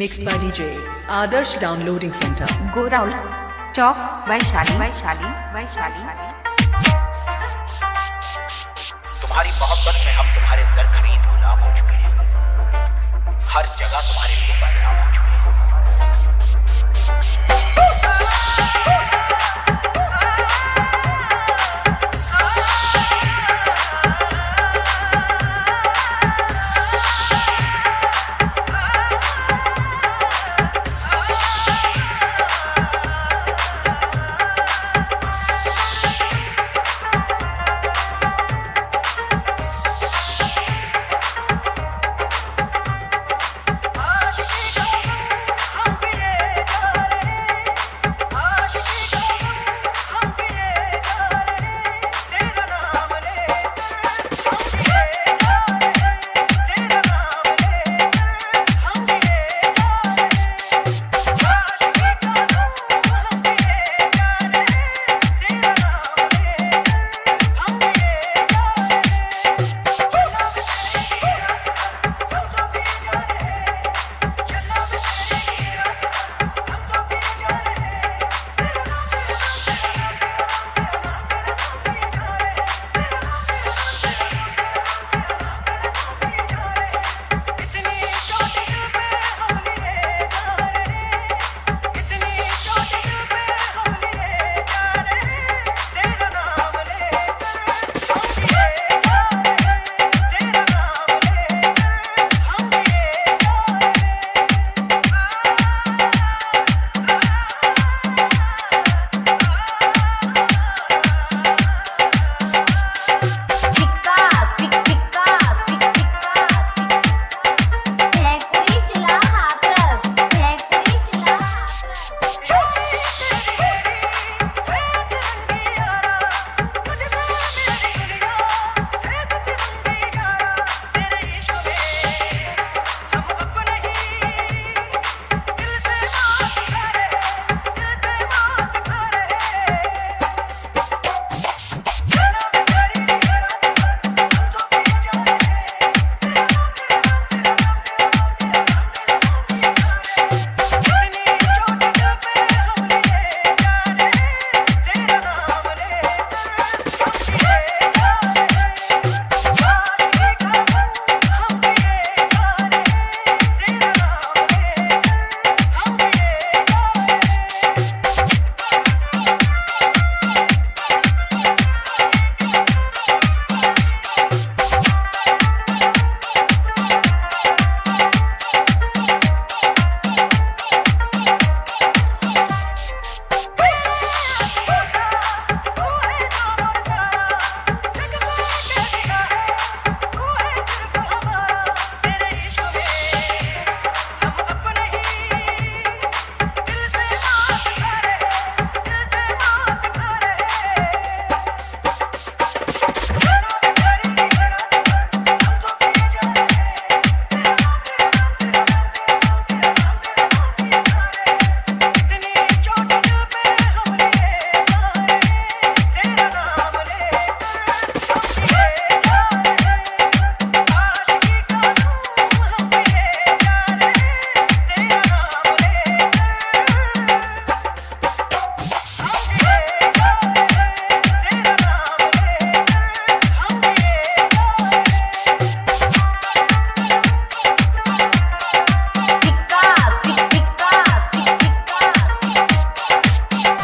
Mixed by DJ Aadarsh downloading centre Goraul Chowk Vaishali Vaishali Vaishali तुम्हारी मोहब्बत में हम तुम्हारे सर खरीद गुलाम हो चुके हैं। हर जगह तुम्हारे लिए बदनाम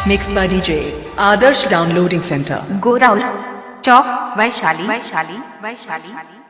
Mixed by DJ Adarsh Downloading Center. Go Raul. Chalk by Shali. By Shali. By Shali.